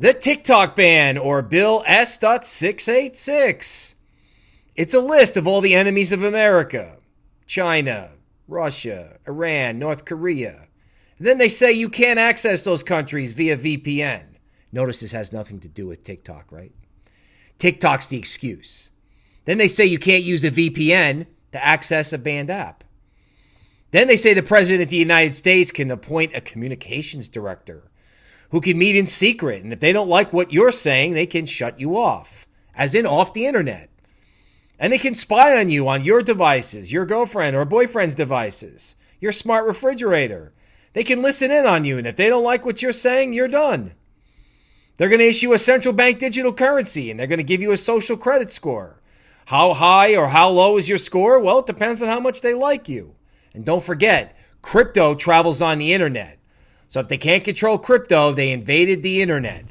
The TikTok ban, or Bill S.686. It's a list of all the enemies of America China, Russia, Iran, North Korea. And then they say you can't access those countries via VPN. Notice this has nothing to do with TikTok, right? TikTok's the excuse. Then they say you can't use a VPN to access a banned app. Then they say the President of the United States can appoint a communications director who can meet in secret. And if they don't like what you're saying, they can shut you off, as in off the internet. And they can spy on you on your devices, your girlfriend or boyfriend's devices, your smart refrigerator. They can listen in on you. And if they don't like what you're saying, you're done. They're going to issue a central bank digital currency and they're going to give you a social credit score. How high or how low is your score? Well, it depends on how much they like you. And don't forget, crypto travels on the internet. So if they can't control crypto, they invaded the internet.